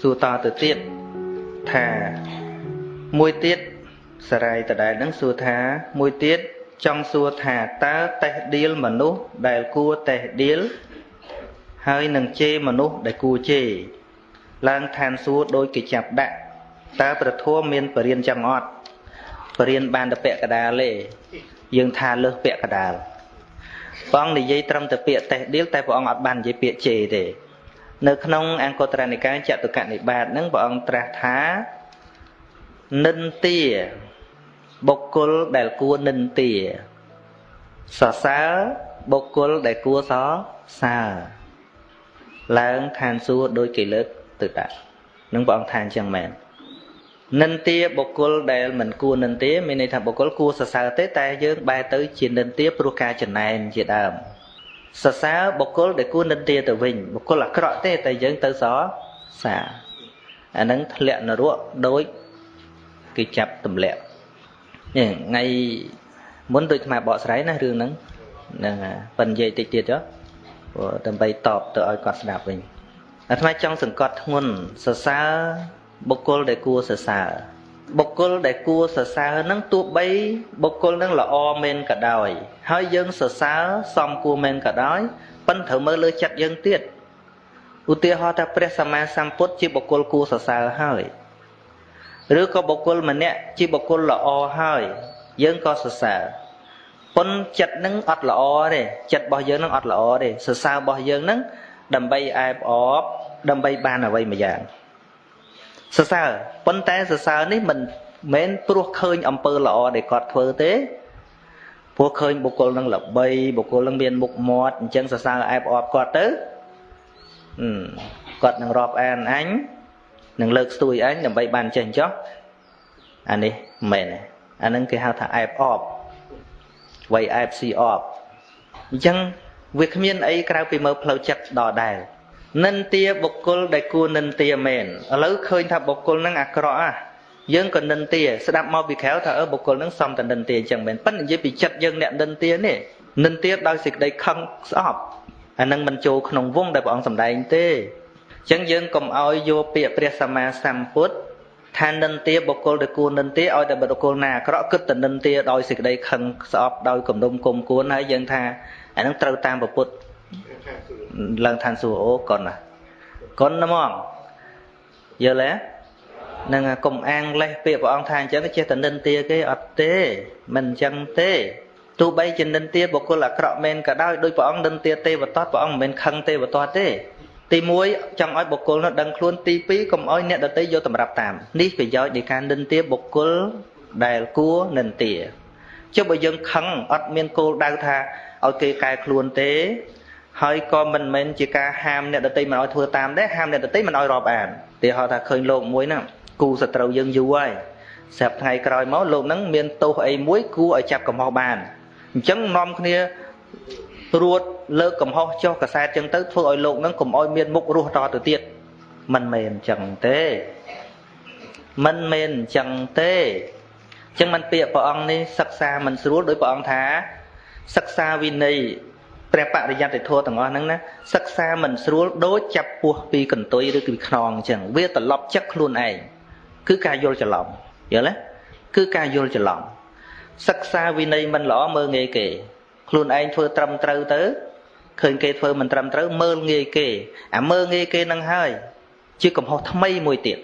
សួរតទៅទៀតថាមួយទៀតសរាយតដែលនឹងសួរថាមួយទៀតចង់សួរថាតើតេះដៀលមនុស្សដែលគួរតេះដៀលហើយនឹងជេរមនុស្សដែលគួរជេរឡើងឋានសួគ៌ដោយគេចាប់ដាក់តើប្រធមមានបរិញ្ញចឹងអត់បរិញ្ញបានតែពាក់កដាលទេយើងថាលើសពាក់កដាលព្រះអង្គនិយាយត្រឹមតែពាក្យតេះដៀលតែព្រះអង្គអត់បាននិយាយពាក្យជេរទេ នៅក្នុងអង្គត្រនិកាយចតុកនិបាតហ្នឹងព្រះអង្គត្រាស់ថានិន្ទាបុគ្គលដែលគួរនិន្ទាសរសើរបុគ្គលដែលគួរសរសើរឡើងឋានសួគ៌ដោយគេលើកទៅដាក់នឹងព្រះអង្គថាអញ្ចឹងមែននិន្ទាបុគ្គលដែលមិនគួរនិន្ទាមានន័យថាបុគ្គលគួរសរសើរទេតែយើងបែរទៅជានិន្ទាព្រោះការចំណែនជាដើម សរសើរបុគ្គលដែលគួរនិន្ទាទៅវិញបុគ្គលអាក្រក់ទេតែយើងទៅសរសើរអានឹងធ្លាក់នរកដោយគេចាប់ទម្លាក់នេះថ្ងៃមុនដូចថ្មបកស្រាយណារឿងហ្នឹងហ្នឹងប៉ិននិយាយតិចទៀតចុះព្រោះដើម្បីតបទៅឲ្យគាត់ស្ដាប់វិញអាត្មាចង់សង្កត់ធ្ងន់សរសើរបុគ្គលដែលគួរសរសើរ បុគ្គលដែលគួរសរសើរហ្នឹងទោះបីបុគ្គលហ្នឹងល្អមែនក៏ដោយ ហើយយើងសរសើរសមគួរមែនក៏ដោយប៉ុន្តែត្រូវមើលលើចិត្តយើងទៀតឧទាហរណ៍ថាព្រះសម្មាសម្ពុទ្ធជាបុគ្គលគួរសរសើរហើយឬក៏បុគ្គលម្នាក់ជាបុគ្គលល្អហើយ យើងក៏សរសើរប៉ុនចិត្តនឹងអត់ល្អទេចិត្តរបស់យើងនឹងអត់ល្អទេសរសើររបស់យើងនឹងដើម្បីអែបអបដើម្បីបានអ្វីមួយយ៉ាង សរសើរប៉ុន្តែសរសើរនេះមិនមែនព្រោះឃើញអំពើល្អដែលគាត់ធ្វើទេព្រោះឃើញបុគ្គលនឹងល្បីបុគ្គលនឹងមានមុខមាត់អញ្ចឹងសរសើរអែបអបគាត់ទៅគាត់នឹងរាប់អានអញនឹងលើកស្ទួយអញដើម្បីបានចេះចោះអានេះមិនមែនអានឹងគេហៅថាអែបអបវៃអែបស៊ីអបអញ្ចឹងវាគ្មានអីក្រៅពីមើលផ្លូវចិត្តដដែល និន្ទាបុគ្គលដែលគួរនិន្ទាមែនឥឡូវឃើញថាបុគ្គលហ្នឹងអាក្រក់អាយើងក៏និន្ទាស្ដាប់មកពីក្រៅថាអឺបុគ្គលហ្នឹងសំតែនិន្ទាអញ្ចឹងមែនប៉ុន្តែនិយាយពីចិត្តយើងអ្នកនិន្ទានេះនិន្ទាដោយសេចក្តីខឹងស្អប់អានឹងមិនចូលក្នុងវងដែលព្រះអង្គសម្ដែងទេអញ្ចឹងយើងកុំឲ្យយកពាក្យព្រះសម្មាសម្ពុទ្ធថានិន្ទាបុគ្គលដែលគួរនិន្ទាឲ្យតែបុគ្គលណាអាក្រក់គិតតែនិន្ទាដោយសេចក្តីខឹងស្អប់ដោយគំនុំគុំគួនហើយយើងថាអានឹងត្រូវតាមពុទ្ធ ឡើងឋានសួគ៌អូកុនណាកុនហ្មងយល់ទេនឹងកុំអាងលេះពាក្យព្រះអង្គថាអញ្ចឹងចេះតែនិន្ទាគេអត់ទេមិនអញ្ចឹងទេទោះបីជានិន្ទាបុគ្គលអាក្រក់មែនក៏ដោយដោយព្រះអង្គនិន្ទាទេវតាព្រះអង្គមិនមែនខឹងទេវតាទេទី1ចង់ឲ្យបុគ្គលនោះដឹងខ្លួនទី2កុំឲ្យអ្នកដទៃយកតម្រាប់តាមនេះប្រយោជន៍នៃការនិន្ទាបុគ្គលដែលគួរនិន្ទាចុះបើយើងខឹងអត់មានគោលដៅថាឲ្យគេកែខ្លួនទេ ហើយក៏មិនមែនជាការហាមអ្នកដតីមិនឲ្យធ្វើតាមដែរហាមអ្នកដតីមិនឲ្យរាប់អានទីហៅថាឃើញលោកមួយហ្នឹងគូសត្រូវយើងយូរហើយស្រាប់ថ្ងៃក្រោយមកលោកហ្នឹងមានទោសអីមួយគួរឲ្យចាប់កំហុសបានអញ្ចឹងនាំគ្នារួតលើកកំហុសចុះកសែតចឹងទៅធ្វើឲ្យលោកហ្នឹងកុំឲ្យមានមុខរស់តទៅទៀតមិនមែនអញ្ចឹងទេមិនមែនអញ្ចឹងទេអញ្ចឹងមិនពាក្យព្រះអង្គនេះសិក្សាមិនស្រួលដោយព្រះអង្គថាសិក្សាវិន័យ ព្រះបរិយត្តិធម៌ទាំងអស់ហ្នឹងណាសិក្សាមិនស្រួលដូចចាប់ពោះពីកន្ទុយឬពីខ្នងអញ្ចឹងវាត្រឡប់ចិត្តខ្លួនឯងគឺការយល់ច្រឡំយល់ទេគឺការយល់ច្រឡំសិក្សាវិន័យមិនល្អមើលងាយគេ ខ្លួនឯងធ្វើត្រឹមត្រូវទៅឃើញគេធ្វើមិនត្រឹមត្រូវមើលងាយគេអាមើលងាយគេនឹងហើយ ជាកំហុសថ្មីមួយទៀត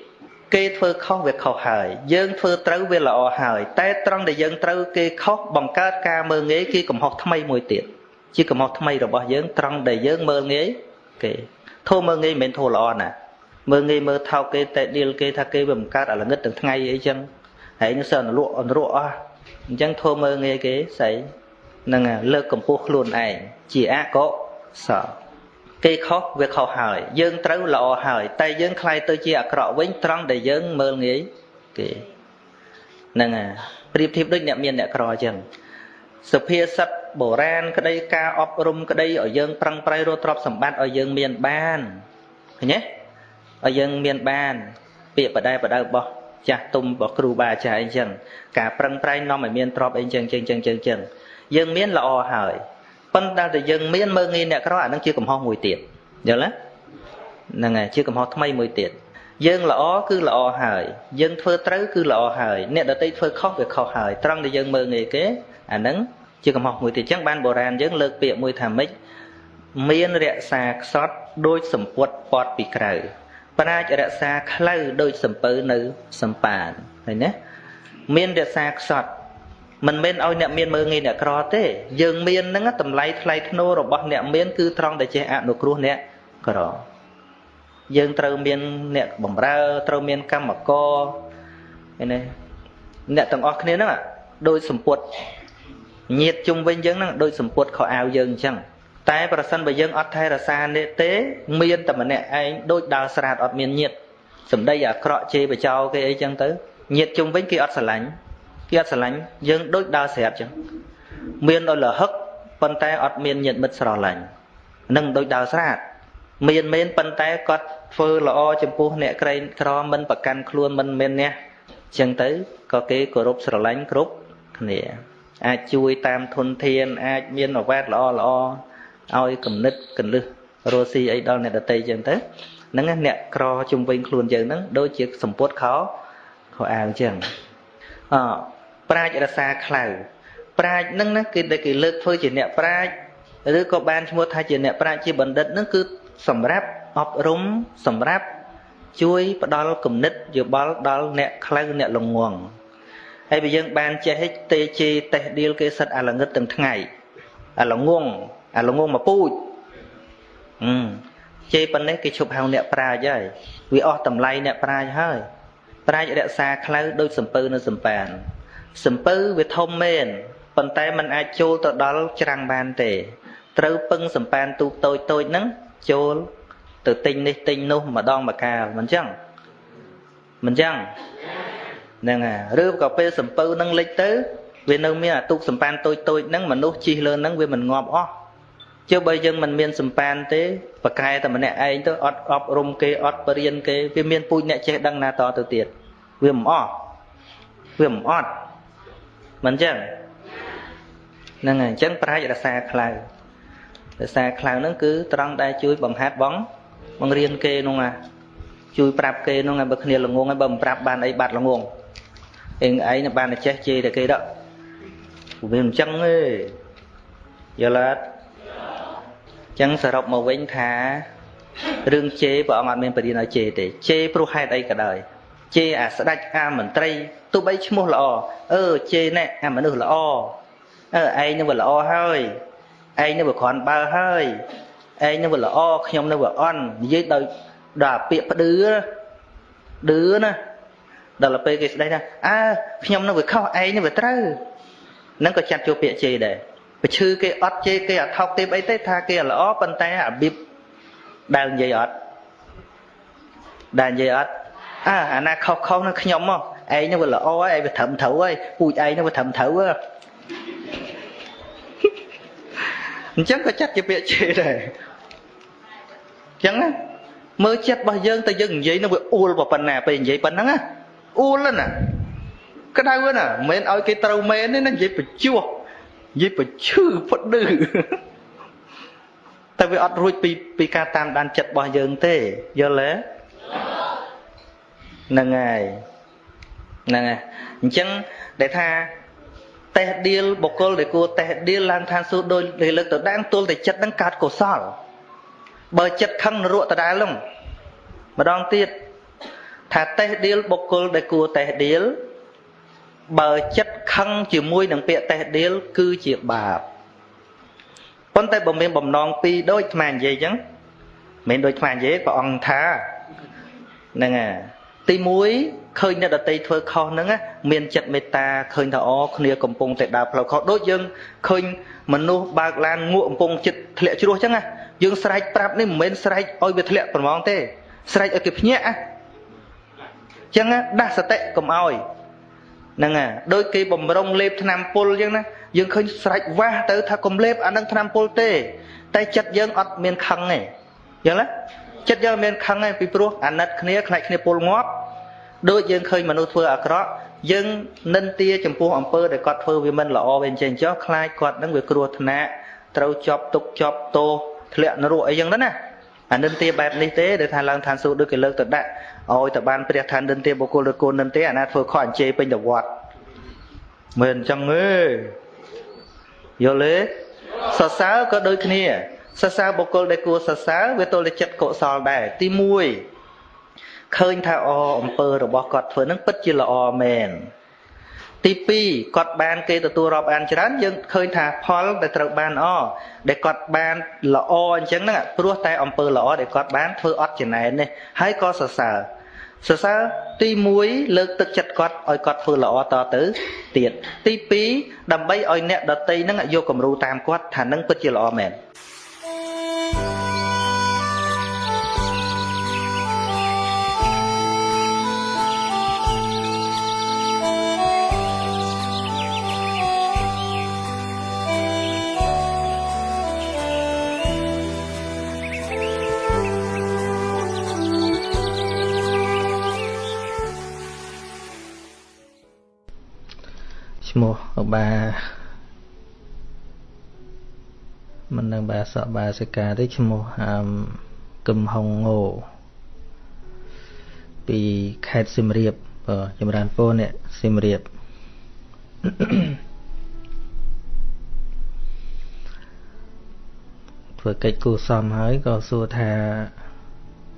គេធ្វើខុសវាខុសហើយយើងធ្វើត្រូវវាល្អហើយ តែត្រង់ដែលយើងត្រូវគេខុសបង្កើតការមើលងាយគឺកំហុសថ្មីមួយទៀត ជាកំហុសថ្មីរបស់យើងត្រង់ដែលយើងមើលងាយគេធូរមើលងាយមិនមែនធូរល្អណាមើលងាយមើលថោកគេតែឌីលគេថាគេវាបង្កើតអាល្ងឹតទាំងថ្ងៃអីចឹងហើយនឹងសើអនុលក់អនុរក់អស់អញ្ចឹងធូរមើលងាយគេស្អីនឹងលើកកម្ពស់ខ្លួនឯងជាអកុសលគេខុសវាខុសហើយ យើងត្រូវល្អហើយ តែយើងខ្លាយទៅជាអាក្រក់វិញត្រង់ដែលយើងមើលងាយគេហ្នឹងហើយប្រៀបធៀបដូចអ្នកមានអ្នកក្រអញ្ចឹង សុភាសិតបុរាណក្តីការអប់រំក្តីឲ្យយើងប្រឹងប្រែងរកទ្រព្យសម្បត្តិឲ្យយើងមានបានឃើញទេឲ្យយើងមានបាន ពាក្យបដែបដៅរបស់ចាស់ទុំរបស់គ្រូបាអាចារ្យអីចឹងការប្រឹងប្រែងនាំឲ្យមានទ្រព្យអីចឹងចឹងចឹងចឹងចឹងយើងមានល្អហើយប៉ុន្តែតែយើងមានមើងងាយអ្នកក្រអានឹងជាកំហុសមួយទៀតយល់ទេហ្នឹងហើយជាកំហុសថ្មីមួយទៀតអយើងល្អគឺល្អហើយយើងធ្វើត្រូវគឺល្អហើយអ្នកដទៃធ្វើខុសវាខុសហើយត្រង់ដែលយើងមើលងាយគេ អាហ្នឹងជាកំហុសមួយទៀតអញ្ចឹងបានបុរាណយើងលើកពាក្យមួយថាម៉េចមានរក្សាខ្សត់ដូចសម្ពុតពត់ពីក្រៅប្រាជ្ញរក្សាខ្លៅដូចសំពៅនៅសំប៉ានឃើញណាមានរក្សាខ្សត់មិនមែនឲ្យអ្នកមានមើងងាយអ្នកក្រទេយើងមានហ្នឹងតម្លៃថ្លៃធ្នូរបស់អ្នកមានគឺត្រង់តែចេះអនុគ្រោះអ្នកក្រយើងត្រូវមានអ្នកបំរើត្រូវមានកម្មករឃើញទេអ្នកទាំងអស់គ្នាហ្នឹងដូចសម្ពុត ញាតជុំវិញយើងហ្នឹងដូចសម្ពុតខោអាវយើងអញ្ចឹងតែប្រសិនបើយើងអត់ថែរក្សានេះទេមានតែម្នាក់ឯងដូចដើរស្រាតអត់មានញាតសម្ដីអាក្រក់ជេរបចោគេអីចឹងទៅញាតជុំវិញគេអត់ស្រឡាញ់គេអត់ស្រឡាញ់យើងដូចដើរស្រាប់ចឹងមានដល់លហឹកប៉ុន្តែអត់មានញាតមិត្តស្រឡាញ់នឹងដូចដើរស្រាតមានមែនប៉ុន្តែគាត់ធ្វើល្អចំពោះអ្នកក្រែងក្រមិនប្រកាន់ខ្លួនមិនមែនអ្នកចឹងទៅក៏គេគោរពស្រឡាញ់គ្រប់គ្នា អាចជួយតាមធនធាន អាចមានអវ៉ាតល្អល្អឲ្យគំនិតកលឹះរស់ស៊ីអីដល់អ្នកដតីចឹងទៅហ្នឹងអ្នកក្រជំវិញខ្លួនយើងហ្នឹងដូចជាសម្ពុតខោខោអាវចឹងអប្រាជ្ញរសាខ្លៅប្រាជ្ញហ្នឹងណាគេដែលគេលើកធ្វើជាអ្នកប្រាជ្ញឬក៏បានឈ្មោះថាជាអ្នកប្រាជ្ញជាបណ្ឌិតហ្នឹងគឺសម្រាប់អប់រំសម្រាប់ជួយផ្ដល់គំនិតយោបល់ដល់អ្នកខ្លៅអ្នកល្ងង ហើយបើយើងបានចេះទេជេតេះឌៀលគេសិតអាល្ងឹតទាំងថ្ងៃអាល្ងងអាល្ងងមកពូជអឺជេប៉ុណ្ណេះគេឈប់ហៅអ្នកប្រាជ្ញហើយវាអស់តម្លៃអ្នកប្រាជ្ញហើយប្រាជ្ញរក្សាខ្លៅដូចសំពៅនៅសំប៉ានសំពៅវាធំមែនប៉ុន្តែมันអាចចូលទៅដល់ច្រាំងបានទេត្រូវពឹងសំប៉ានទូកតូចតូចហ្នឹងចូលទៅទិញនេះទិញនោះម្ដងម្កាលមិនចឹងមិនចឹង ហ្នឹងហើយឬក៏ពេលសំពៅនឹងលិចទៅវានៅមានអាទូកសម្ប៉ានតូចតូចហ្នឹងមនុស្សជិះលើហ្នឹងវាមិនងាប់អស់ជឿបើយើងមិនមានសម្ប៉ានទេប្រកែតែម្នាក់ឯងទៅអត់អប់រំគេអត់បរៀនគេវាមានពូជអ្នកចេះដឹងណាតទៅទៀតវាមិនអស់វាមិនអត់មិនចឹងហ្នឹងហើយអញ្ចឹងប្រាជ្ញរសាខ្លៅរសាខ្លៅហ្នឹងគឺត្រង់ដែលជួយបង្ហាត់បងបង្រៀនគេនោះណាជួយប្រាប់គេនោះឲ្យបើគ្នាល្ងងហើយបើមិនប្រាប់បានអីបាត់ល្ងង អេងឯងបានតែចេះជេរតែគេដល់វាមិនចឹងទេយល់អត់ចឹងសរុបមកវិញថារឿងជេរព្រះអង្គអត់មានបរិញ្ញាឲ្យជេរទេជេរព្រោះហេតុអីក៏ដោយជេរអាស្ដេចអាមន្ត្រីទោះបីឈ្មោះល្អអឺជេរណែអាមនុស្សល្អអឺឯងនឹងវាល្អហើយឯងនឹងវាគ្រាន់បើហើយឯងនឹងវាល្អខ្ញុំនឹងវាអន់និយាយដោយដល់ពាក្យផ្ដឺឌឺណា ដល់ពេលគេស្ដីថាអើខ្ញុំនឹងវាខុសឯងនឹងវាត្រូវនឹងក៏ចាត់ចូលពាក្យជេរដែរបើឈឺគេអត់ជេរគេអត់ថោកទេអីទេថាគេល្អប៉ុន្តែរបៀបដែលនិយាយអត់ដែលនិយាយអត់អើអាណាខុសខុសនឹងខ្ញុំមកឯងនឹងវាល្អហើយឯងវាត្រឹមត្រូវហើយពូជឯងនឹងវាត្រឹមត្រូវហ៎អញ្ចឹងក៏ចាត់ជាពាក្យជេរដែរអញ្ចឹងណាមើលចិត្តរបស់យើងតែយើងនិយាយនឹងវាអួលប៉ុណ្ណាពេលនិយាយប៉ុណ្ណឹងណា អួលណាក្តៅណាមិនមែនឲ្យគេត្រូវមែនទេណានិយាយបញ្ជួសនិយាយបញ្ឈឺផ្ដឺតែវាអត់រួចពីពីការតាមដានចិត្តរបស់យើងទេយល់ទេហ្នឹងហើយហ្នឹងហើយអញ្ចឹងដែលថាតេះដៀលបុគ្គលដែលគួរតេះដៀលឡើងឋានសួគ៌ដោយលើកទៅដាងទល់តែចិត្តនឹងកើតកុសលបើចិត្តខឹងនរកដដែលនោះម្ដងទៀត ថាតេះដៀលបុគ្គលដែលគួរតេះដៀលបើចិត្តខឹងជាមួយនឹងពាក្យតេះដៀលគឺជាបាបប៉ុន្តែបើមានបំណងពីរដូចអានិយាយអញ្ចឹងមិនដូចអានិយាយព្រះអង្គថាហ្នឹងហើយទី1ឃើញអ្នកដតីធ្វើខុសហ្នឹងមានចិត្តមេត្តាឃើញថាអូគ្នាកំពុងតែដើរផ្លូវខុសដូចយើងឃើញមនុស្សបើកឡានងក់កំពុងចិត្តធ្លាក់ជ្រោះអញ្ចឹងណាយើងស្រែកប្រាប់នេះមិនមែនស្រែកឲ្យវាធ្លាក់ប្រមងទេស្រែកឲ្យគេភ្ញាក់អញ្ចឹងដាស់សតិកុំឲ្យហ្នឹងហើយដូចគេបំរុងលេបថ្នាំពុលអញ្ចឹងណាយើងឃើញស្រែកវាស់ទៅថាកុំលេបអានឹងថ្នាំពុលទេ តែចិត្តយើងអត់មានខឹងទេអញ្ចឹងណាចិត្តយើងមានខឹងទេពីព្រោះអាណិតគ្នាខ្លាចគ្នាពុលងាប់ដូចយើងឃើញមនុស្សធ្វើអាក្រក់យើងនិន្ទាចំពោះអំពើដែលគាត់ធ្វើវាមិនល្អវាអញ្ចឹងចុះខ្លាចគាត់នឹងវាគ្រោះថ្នាក់ត្រូវជាប់ទុកជាប់ទោសធ្លាក់នរកអីចឹងទៅណាអានិន្ទាបែបនេះទេដែលថាឡើងឋានសួគ៌ដូចគេលើកទៅដាក់ ឲ្យទៅបានព្រះឋាននិន្ទាបុគ្គលឬគូននិន្ទាអាណាធ្វើខកអញ្ជេពេញទៅវត្តមិនអញ្ចឹងទេយល់ទេសរសើរក៏ដូចគ្នាសរសើរបុគ្គលដែលគួរសរសើរវាទល់តែចិត្តកុសលដែរទី1ឃើញថាអអំពើរបស់គាត់ធ្វើនឹងពិតជាល្អមែនទី2គាត់បានគេទទួលរាប់អានច្រើនយើងឃើញថាផលដែលត្រូវបានអដែលគាត់បានល្អអញ្ចឹងហ្នឹងព្រោះតែអំពើល្អដែលគាត់បានធ្វើអត់ចំណែននេះហើយក៏សរសើរ សរសើរទី1លើកទឹកចិត្តគាត់ឲ្យគាត់ធ្វើល្អតទៅទៀតទី2ដើម្បីឲ្យអ្នកដតីហ្នឹងយកគំរូតាមគាត់ថានឹងពិតជាល្អមែន ឈ្មោះបាមិននឹងបាសកបាសិកាទេឈ្មោះអឹមកឹមហុងងោពីខេត្តសៀមរាបបាទចម្រើនពរអ្នកសៀមរាបធ្វើកិច្ចគូសំហើយក៏សួរថា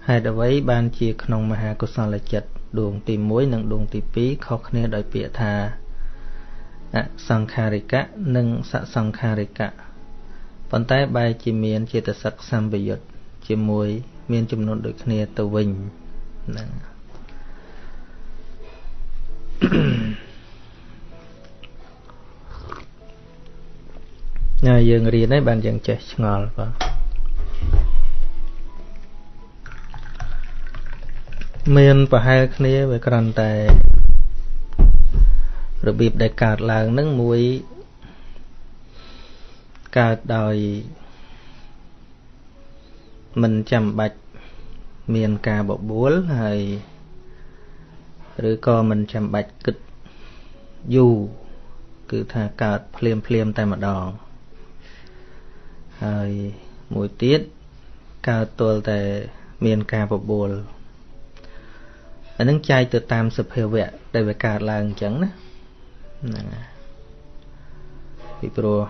ហេតុអ្វីបានជាក្នុងមហាកុសលចិត្តដួងទី1និងដួងទី2ខុសគ្នាដោយពាក្យថា អសង្ខារិកៈនិងសសង្ខារិកៈប៉ុន្តែបែរជាមានចេតសិកសម្បយុទ្ធជាមួយ មានចំនួនដូចគ្នាទៅវិញហ្នឹងណាយើងរៀនហើយបានយើងចេះឆ្ងល់បាទមានប្រហែលគ្នាវាគ្រាន់តែ របៀបដែលកើតឡើងនឹងមួយកើតដោយមិនចាំបាច់មានការបបួលហើយឬក៏មិនចាំបាច់គិតយូរគឺថាកើតភ្លាមភ្លាមតែម្ដងហើយមួយទៀតកើតទល់តែមានការបបួលអានឹងចែកទៅតាមសភាវៈដែលវាកើតឡើងអញ្ចឹងណា ហ្នឹងពីព្រោះ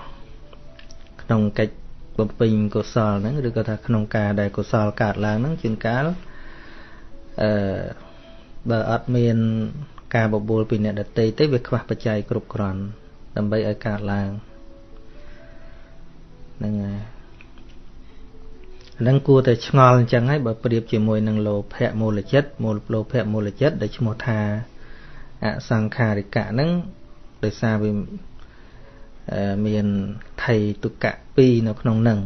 ក្នុងកិច្ចបំពេញកុសលហ្នឹងឬក៏ថាក្នុងការដែលកុសលកើតឡើងហ្នឹងជួនកាលអឺបើអត់មាន ការបបួលពីអ្នកដតីទេវាខ្វះបច្ច័យគ្រប់គ្រាន់ដើម្បីឲ្យកើតឡើងហ្នឹងហើយហ្នឹងគួរតែឆ្ងល់អញ្ចឹងហើយបើប្រៀបជាមួយនឹងលោភៈមូលចិត្តមូលលោភៈមូលចិត្តដែលឈ្មោះថាអសង្ខារិកៈហ្នឹង ដោយសារវាមានថៃទុកៈ2នៅក្នុងនឹង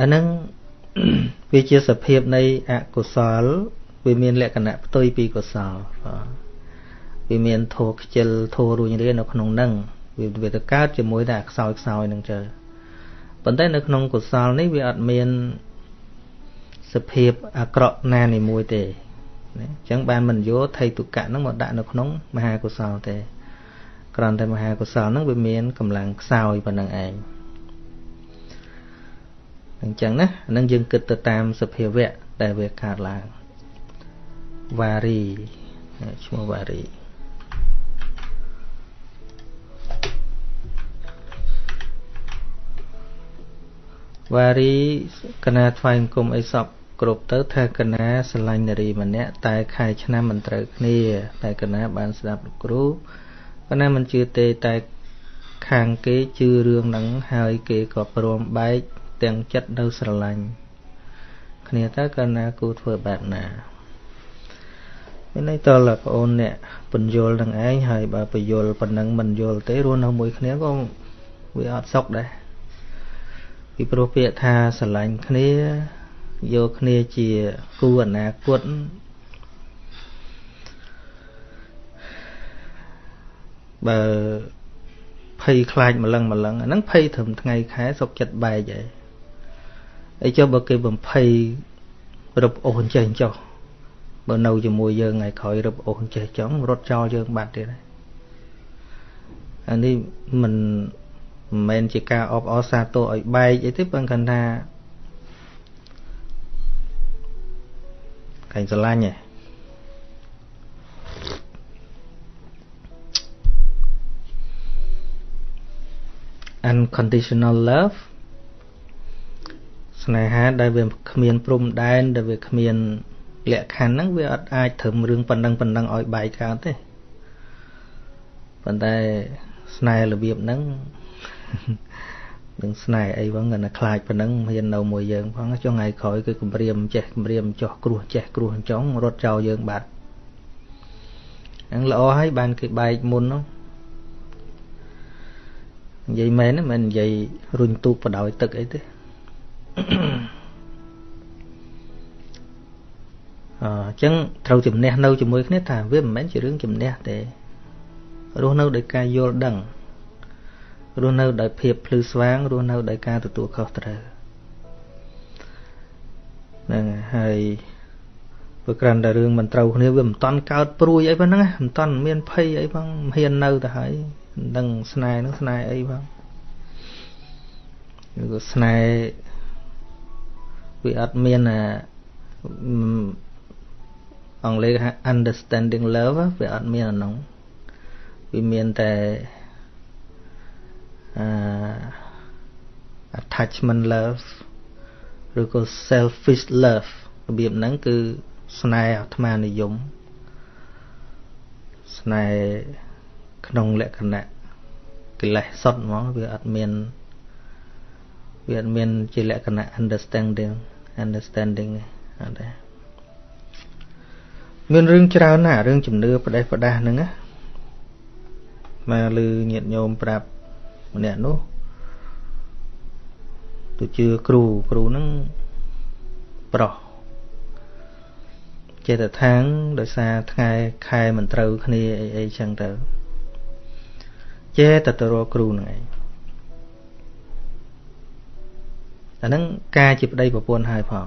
អាហ្នឹងវាជាសភាពនៃអកុសលវាមានលក្ខណៈផ្ទុយពីកុសលវាមានធោខ្ជិលធោរួញរានៅក្នុងនឹងវាវាទៅកើតជាមួយតែខ្សោយខ្សោយនឹងជើប៉ុន្តែនៅក្នុងកុសលនេះវាអត់មានសភាពអាក្រក់ណានីមួយទេ ណាអញ្ចឹងបានមិនយកថៃទុកៈហ្នឹងមកដាក់នៅក្នុងមហាកុសលទេគ្រាន់តែមហាកុសលហ្នឹងវាមានកម្លាំងខ្សោយប៉ុណ្្នឹងឯងអញ្ចឹងណាអានឹងយើងគិតទៅតាមសភាវៈដែលវាកើតឡើងវ៉ារីឈ្មោះវ៉ារីវ៉ារីកណាថ្វាយគុំអីសព គ្រប់ទៅថាកណាស្រឡាញ់នារីម្នាក់តែខែឆ្នាំមិនត្រូវគ្នា តែកណាបានស្ដាប់លោកគ្រូកណាមិនជឿទេតែខាងគេជឿរឿងហ្នឹងហើយគេក៏ព្រមបែកទាំងចិត្តនៅស្រឡាញ់គ្នាតើកណាគូធ្វើបែបណាមានន័យតើបងអូនអ្នកពន្យល់នឹងឯងហើយបើពយល់ប៉ុណ្ណឹងមិនយល់ទេរស់នៅមួយគ្នាក៏វាអត់សុខដែរពីព្រោះពាក្យថាស្រឡាញ់គ្នា យកគ្នាជាគូអនាគតបើភ័យខ្លាចម្លឹងម្លឹងអាហ្នឹងភ័យត្រឹមថ្ងៃខែសុកចិត្តបែកហើយអីចុះបើគេបំភ័យរឹបអូសអញ្ចេះចុះបើនៅជាមួយយើងថ្ងៃក្រោយរឹបអូសអញ្ចេះចង់រត់ចោលយើងបាត់ទៀតហើយអានេះមិនមិនមែនជាការអបអរសាទរឲ្យបែកអីទេប៉ុន្តែគាត់ថា កែងស្រឡាញ់ឯង unconditional love ស្នេហាដែលវាគ្មានព្រំដែនដែលវាគ្មានលក្ខខណ្ឌហ្នឹងវាអត់អាចត្រឹមរឿងប៉ុណ្ណឹងប៉ុណ្ណឹងឲ្យបែកកើតទេប៉ុន្តែស្នេហ៍របៀបហ្នឹង នឹងស្នេហ៍អីហ្នឹងគាត់ណាខ្លាចប៉ុណ្ណឹងមាននៅមួយយើងផងចុងថ្ងៃក្រោយគឺគម្រាមចេះគម្រាមចោះគ្រោះចេះគ្រោះចង់រត់ចោលយើងបាត់ហ្នឹងល្អហើយបានគេបែកមុនហ្នឹងនិយាយមែនមិននិយាយរុញទូកបដោយទឹកអីទេអញ្ចឹងត្រូវជំនះនៅជាមួយគ្នាថាវាមិនមែនជារឿងជំនះទេរស់នៅដោយការយល់ដឹង រស់នៅដោយភាពភ្លឺស្វាងរស់នៅដោយការទទួលខុសត្រូវហ្នឹងហើយព្រោះក្រាន់តែរឿងមិនត្រូវគ្នាវាមិនតន់កើតព្រួយអីប៉ុណ្ណឹងមិនតន់មានភ័យអីផងមិនហ៊ាននៅទៅហើយមិនដឹងស្នេហ៍នឹងស្នេហ៍អីផងឬក៏ស្នេហ៍វាអត់មានអាអង់គ្លេសហៅ understanding love វាអត់មានអានោះវាមានតែអឺ attachment love ឬក៏ selfish love របៀបហ្នឹងគឺស្នេហ៍អាត្មានិយមស្នេហ៍ក្នុងលក្ខណៈកិលេសសុទ្ធហ្មងវាអត់មានវាអត់មានជាលក្ខណៈ understanding understanding អត់ទេមានរឿងច្រើនណាស់រឿងជំនឿផ្ដេសផ្ដាស់ហ្នឹងណាមកលឺញាតញោមប្រាប់ ម្នាក់នោះទៅជឿគ្រូគ្រូហ្នឹងប្រុសចេតថាងដោយសារថ្ងៃខែមិនត្រូវគ្នាអីអីចឹងទៅចេតទៅរកគ្រូហ្នឹងឯងអាហ្នឹងការជាប្តីប្រពន្ធហើយផង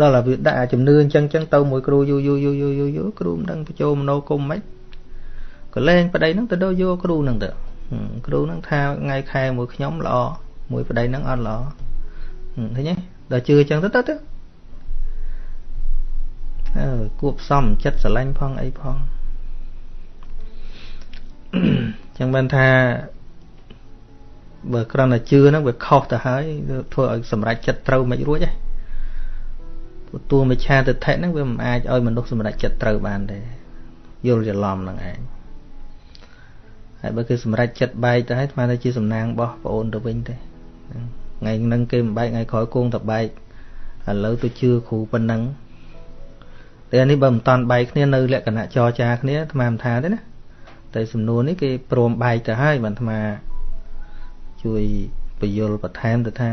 ដល់ឲ្យវាដាក់ជំនឿអញ្ចឹងចឹងទៅមួយគ្រូយូរយូរយូរយូរយូរគ្រូមិនដឹងបញ្ចូលមโนគមមិនក៏លែងប្តីហ្នឹងទៅដល់យកគ្រូហ្នឹងទៅ គ្រូហ្នឹងថាថ្ងៃខែមួយខ្ញុំល្អមួយប្តីហ្នឹងអត់ល្អឃើញទេដល់ជឿអញ្ចឹងទៅទៅទៅអើគួបសំចិត្តស្រឡាញ់ផងអីផងចឹងបានថាបើគ្រាន់តែជឿហ្នឹងវាខុសទៅហើយធ្វើឲ្យសម្រេចចិត្តត្រូវមិនរួចទេព្រោះតួមិឆាទិដ្ឋិហ្នឹងវាមិនអាចឲ្យមនុស្សសម្រេចចិត្តត្រូវបានទេយល់ច្រឡំហ្នឹងឯង ហើយបើគេសម្រេចចិត្តបែកទៅហើយស្មានតែជាសំណាងរបស់ប្អូនទៅវិញទេថ្ងៃហ្នឹងគេមិនបែកថ្ងៃក្រោយគង់តែបែកឥឡូវទៅជឿគ្រូប៉ុណ្ណឹងតែនេះបើមិនតាន់បែកគ្នានៅលក្ខណៈចរចាគ្នាអាត្មាមិនថាទេណាតែសំណួរនេះគេព្រមបែកទៅហើយបានអាត្មាជួយបញ្យលបន្ថែមទៅថា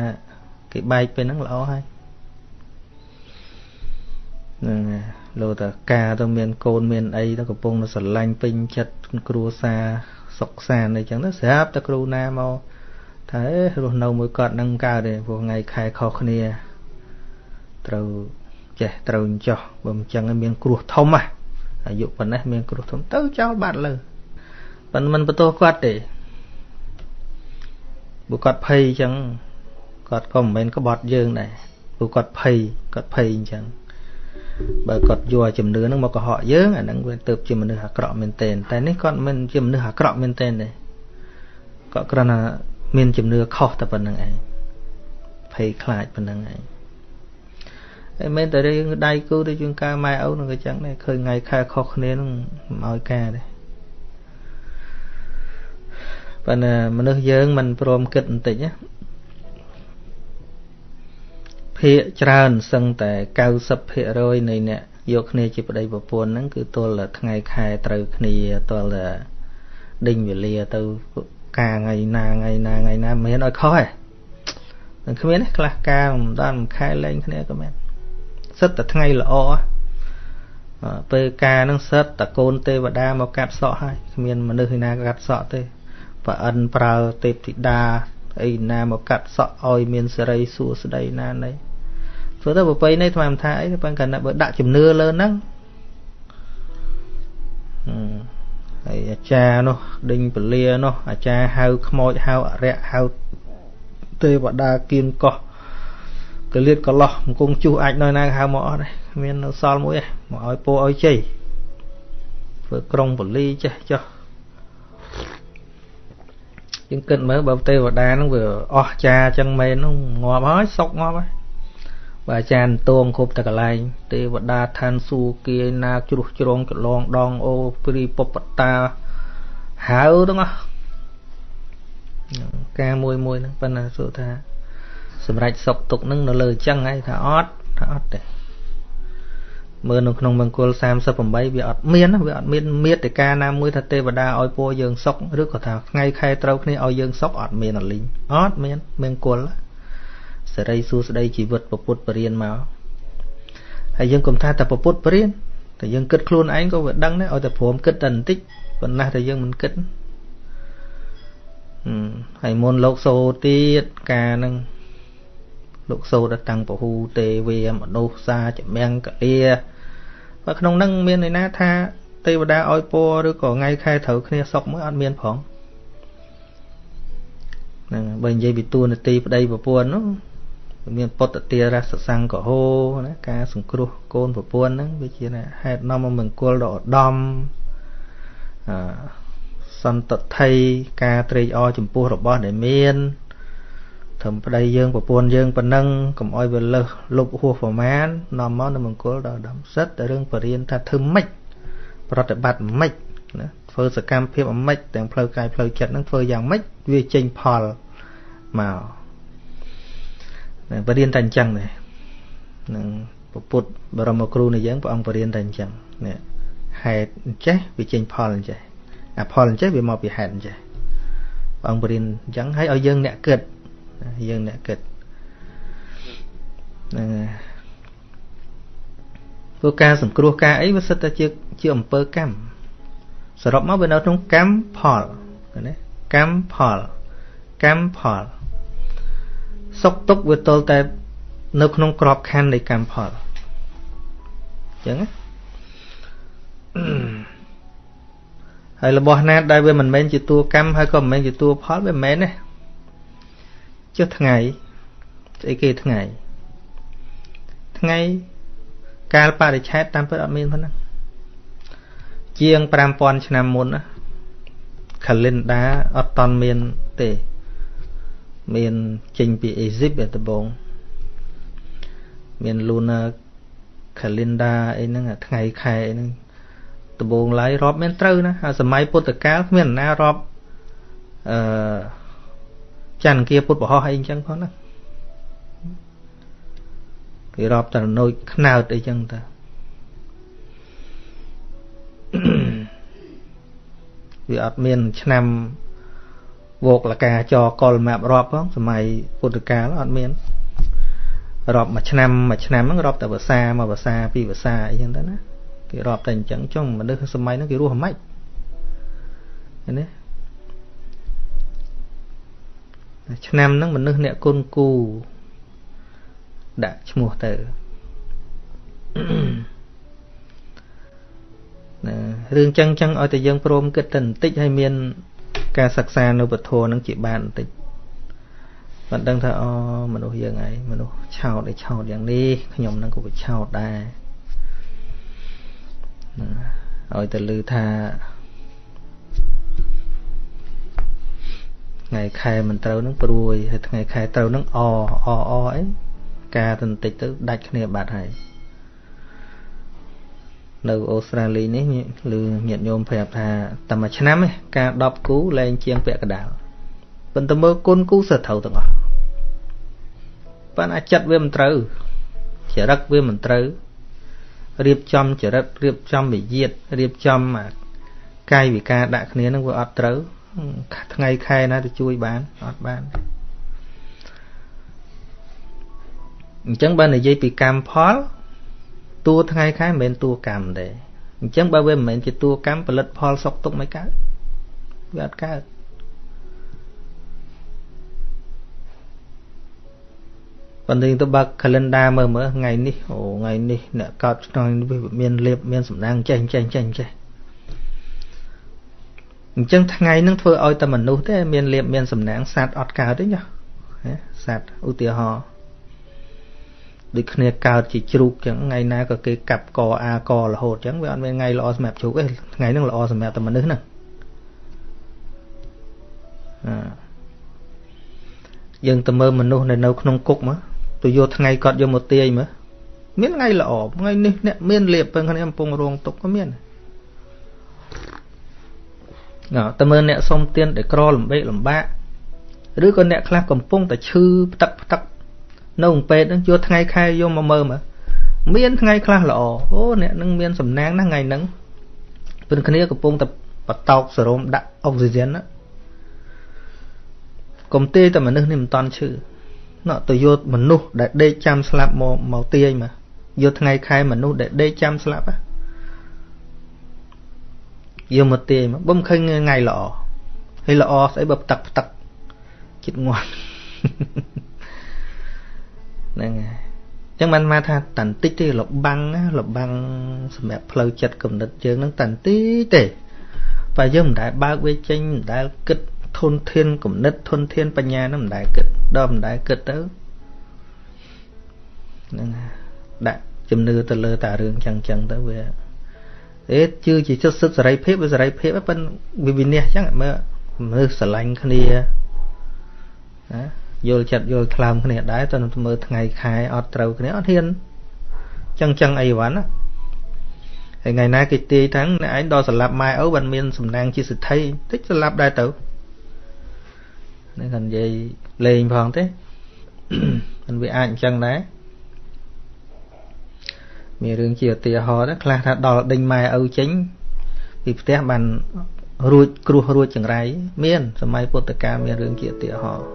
គេបែកពេលហ្នឹងល្អហើយហ្នឹងលោតការទៅមានកូនមានអីទៅកំពុងទៅស្រឡាញ់ពេញចិត្តគ្រួសារ សុខសាន្តអីចឹងទៅស្រាប់តែគ្រូណាមកថាអេរស់នៅមួយគាត់នឹងកើតទេព្រោះថ្ងៃខែខុសគ្នាត្រូវចេះត្រូវចោះបើមិនចឹងមានគ្រោះធំណាអាយុប៉ុណ្ណេះមានគ្រោះធំទៅចោលបាត់លើប៉ុន្តែមិនបន្ទោសគាត់ទេបើគាត់ភ័យអញ្ចឹងគាត់ក៏មិនមែនក្បត់យើងដែរព្រោះគាត់ភ័យគាត់ភ័យអញ្ចឹង បើគាត់យកជំនឿហ្នឹងមកកុហកយើងអាហ្នឹងវាទៅជាមនុស្សអាក្រក់មែនទែនតែនេះគាត់មិនជាមនុស្សអាក្រក់មែនទែនទេគាត់គ្រាន់តែមានជំនឿខុសតែប៉ុណ្្នឹងឯងភ័យខ្លាចប៉ុណ្្នឹងឯងហើយមែនតែរឿងដៃគូទៅជាងការម៉ែឪនឹងក៏ចឹងដែរឃើញថ្ងៃខែខុសគ្នានឹងមិនឲ្យការដែរប៉ុន្តែមនុស្សយើងមិនព្រមគិតបន្តិចណា ភាកច្រើនសឹងតែ90%នៃអ្នកយកគ្នាជាប្តីប្រពន្ធហ្នឹងគឺទល់តែថ្ងៃខែត្រូវគ្នាទល់តែដេញវេលាទៅការថ្ងៃណាថ្ងៃណាថ្ងៃណាមិនមានឲ្យខុសទេមិនគ្មានទេខ្លះការមិនដល់មួយខែលែងគ្នាក៏មានសិតតែថ្ងៃល្អពេលការនឹងសិតតកូនទេវតាមកកាត់សក់ហើយគ្មានមនុស្សឯណាកាត់សក់ទេប្រអិនប្រើទេពធីតាអីណាមកកាត់សក់ឲ្យមានសេរីសួស្តីណាណី ព្រោះទៅប្រពៃណីថ្មថាអីប៉ុន្តែបើដាក់ជំនឿលើហ្នឹងហើយអាចារ្យនោះដេញពលានោះអាចារ្យហៅខ្មោចហៅអរិយហៅទេវតាគៀនកោះកលៀតកលោះអង្គងជុះអាចនៅណាហៅមកអត់ដែរមាននៅសល់មួយឯងមកឲ្យពោឲ្យជ័យធ្វើក្រុងបលីចេះចុះយើងគិតមើលបើទេវតាហ្នឹងវាអស់ចាចឹងមែនហ្នឹងងាប់ហើយសុកងាប់ហើយ បើអាចារ្យតួងគ្រប់តែកន្លែងទេវតាឋានសួគ៌គាយនាជ្រុះជ្រងចលងដងអូព្រីពពតាហៅទាំងអស់ការមួយមួយហ្នឹងប៉ុន្តែសួរថា សម្រាប់សុកទុកហ្នឹងនៅលើអញ្ចឹងហើយថាអត់ថាអត់ទេមើលនៅក្នុងមង្គល38វាអត់មានវាអត់មានមេត្តាណាមួយថាទេវតាឲ្យពរយើងសុខឬក៏ថាថ្ងៃខែត្រូវគ្នាឲ្យយើងសុខអត់មានអលីងអត់មានមង្គល សេរីសួស្តីជីវិតពពុទ្ធបរិញ្ញាមកហើយយើងកុំថាតែពពុទ្ធបរិញ្ញាតែយើងគិតខ្លួនឯងក៏វាដឹងដែរឲ្យតែព្រមគិតតែបន្តិចប៉ុន្តែតែយើងមិនគិតហើយមុនលោកសូទៀតការនឹងលោកសូត្រតាំងពហូទេវាមនុស្សសាចម្រាំងកលាបើក្នុងនឹងមានន័យណាថាទេវតាឲ្យពរឬក៏ថ្ងៃខែត្រូវគ្នាសុកមើលអត់មានផងហ្នឹងបើនិយាយពីតួនាទីប្តីប្រពន្ធនោះ មានពុទ្ធទារសសង្កហោណាការសង្គ្រោះកូនប្រពន្ធហ្នឹងវាជាហេតុនាំមកមង្គលដ៏ឧត្តមអសន្តថ័យការត្រេកអរចំពោះរបស់ដែលមានត្រឹមប្តីយើងប្រពន្ធយើងប៉ុណ្ណឹងកុំអោយវាលើសលុបហួសប្រមាណនាំមកនៅមង្គលដល់ដំសិតតែរឿងបរិញ្ញាថាធ្វើម៉េចប្រតិបត្តិម៉េចណាធ្វើសកម្មភាពម៉េចទាំងផ្លូវកាយផ្លូវចិត្តហ្នឹងធ្វើយ៉ាងម៉េចវាចេញផលមក បរិញ្ញាតែអញ្ចឹងដែរនឹងពុទ្ធបរមគ្រូនៃយើងព្រះអង្គបរិញ្ញាតែអញ្ចឹងនេះហេតុអញ្ចេះវាចេញផលអញ្ចេះអាផលអញ្ចេះវាមកពីហេតុអញ្ចេះព្រះអង្គបរិញ្ញាអញ្ចឹងហើយឲ្យយើងអ្នកគិតយើងអ្នកគិតហ្នឹងព្រោះការសង្គ្រោះការអីវាសិតតែជាជាអំពើកម្មសរុបមកវានៅក្នុងកម្មផលណាកម្មផលកម្មផល សុខទុក្ខវាទល់តែ នៅក្នុងក្របខ័ណ្ឌនៃកម្មផលអញ្ចឹងណាហើយរបស់ណាដែលវាមិនមែនជាតួកម្មហើយក៏មិនមែនជាតួផលវាមិនមែនទេចុះថ្ងៃស្អីគេថ្ងៃថ្ងៃកាលបរិច្ឆេទតាមពិតអត់មានប៉ុណ្ណឹងជាង5000ឆ្នាំមុនណា calendar អត់តន់មានទេ មានចេញពីអេស៊ីបដំបងមាន lunar calendar អីហ្នឹងថ្ងៃខែអីហ្នឹងដំបងឡើយរាប់មានត្រូវណាហើយសម័យពុទ្ធកាលគ្មានណារាប់អឺចន្ទគាពុទ្ធបរោះអីអញ្ចឹងផងណាគេរាប់តែណូចខ្នើតអីចឹងតាវាអត់មានឆ្នាំ វោកលកាចកលម៉ាប់រាប់ផងសម័យពុទ្ធកាលអត់មានរាប់មួយឆ្នាំមួយឆ្នាំហ្នឹងរាប់តែភាសាមួយភាសាពីរភាសាអីចឹងទៅណាគេរាប់តែអញ្ចឹងចុងមនុស្សសម័យហ្នឹងគេរស់មិនឃើញទេឆ្នាំហ្នឹងមនុស្សអ្នកគុណគូដាក់ឈ្មោះទៅណារឿងចឹងចឹងឲ្យតែយើងព្រមគិតតែបន្តិចឲ្យមាន ការសិក្សានៅពធនឹងជាបានបន្តិចមិនដឹងថាអូមនុស្សយើងឯងមនុស្សឆោតឯឆោតយ៉ាងនេះខ្ញុំនឹងក៏វាឆោតដែរឲ្យតែឮថាថ្ងៃខែមិនត្រូវនឹងព្រួយហើយថ្ងៃខែត្រូវនឹងអអអអអីការទៅបន្តិចទៅដាច់គ្នាបាត់ហើយ នៅអូស្ត្រាលីនេះឬញាតិញោមប្រាប់ថាតែមួយឆ្នាំឯងការ10គូលែងជាងពាក់កដាលប៉ុន្តែមើលគុណគូសត្រូវទាំងអស់ប៉ុន្តែចិត្តវាមិនត្រូវចរិតវាមិនត្រូវរៀបចំចរិតរៀបចំវិយាតរៀបចំកាយវិការដាក់គ្នានឹងវាអត់ត្រូវថ្ងៃខែណាទៅជួយបានអត់បានអញ្ចឹងបើនិយាយពីកម្មផល តួថ្ងៃខែមិនមែនតួកម្មទេអញ្ចឹងបើវាមិនមែនជាតួកម្មផលិតផលសុខទុក្ខមិនកើតវាអត់កើតប៉ុន្តែទៅបើក calendar មើលមើលថ្ងៃនេះអូថ្ងៃនេះអ្នកកោតឆ្នាំនេះមានលៀបមានសម្ដាងចេះចេះចេះចេះអញ្ចឹងថ្ងៃហ្នឹងធ្វើឲ្យតែមនុស្សទេមានលៀបមានសំណាងសត្វអត់កើតទេញ៉ាសត្វឧទាហរណ៍ ដូចគ្នាកើតជាជ្រូកចឹងថ្ងៃណាក៏គេកាប់កអាករហូតចឹងវាអត់មានថ្ងៃល្អសម្រាប់ជ្រូកទេថ្ងៃហ្នឹងល្អសម្រាប់តែមនុស្សហ្នឹងអឺយើងទៅមើលមនុស្សនៅនៅក្នុងគុកមកទៅយកថ្ងៃគាត់យកមកទាយមើលមានថ្ងៃល្អថ្ងៃនេះអ្នកមានលៀបពឹងគ្នាកំពុងរងទុកក៏មានណ៎តែមើលអ្នកសុំទានដែលក្រលំបេកលំបាកឬក៏អ្នកខ្លះកំពុងតែឈឺផ្ទឹកផ្ទឹក នៅក្នុងពេទ្យហ្នឹងយកថ្ងៃខែយកមកមើលមើលមានថ្ងៃខ្លះល្អអូអ្នកនឹងមានសំណាងណាស់ថ្ងៃហ្នឹងព្រឹងគ្នាកំពុងតែបតោកសេរ៉ូមដាក់អុកស៊ីហ្សែនណាកុំទេតែមនុស្សនេះមិនតន់ឈឺណោះទៅយកមនុស្សដែលដេកចាំស្លាប់មកមកទាញមកយកថ្ងៃខែមនុស្សដែលដេកចាំស្លាប់យកមកទាញមកបំឃើញថ្ងៃល្អហើយល្អស្អីបើផ្ទឹកផ្ទឹកចិត្តងាត់ ហ្នឹងហើយចឹងបានមកថាតន្តិចទេលបាំងលបាំងសម្រាប់ផ្លូវចិត្តគំនិតយើងនឹងតន្តិចទេបើយើងមិនដែលបើកវាចេញមិនដែលគិតធនធានគំនិតធនធានបញ្ញានឹងមិនដែលគិតដល់មិនដែលគិតទៅហ្នឹងដាក់ជំនឿទៅលើតារឿងចឹងចឹងទៅវាអេជឿជាចិត្តសិទ្ធសេរីភាពវាសេរីភាពប៉ុន្តែវាវិនិច្ឆ័យចឹងមើលមើលស្រឡាញ់គ្នាណា យល់ចិត្តយល់ថ្លើមគ្នាដែរតើមើលថ្ងៃខែអត់ត្រូវគ្នាអត់ហ៊ានចឹងចឹងអីវ៉ាន់ណាហើយថ្ងៃណាគេទាយថាអ្នកឯងដល់ស្លាប់ម៉ែឪបានមានសំណាងជាសិទ្ធិតិចស្លាប់ដែរទៅនេះគាត់និយាយលេងផងទេមិនវាអាចអញ្ចឹងដែរមានរឿងជាឧទាហរណ៍ខ្លះថាដល់ដេញម៉ែឪចេញពីផ្ទះបានរួចគ្រោះរួចចង្រៃមានសម័យពុទ្ធកាលមានរឿងជាឧទាហរណ៍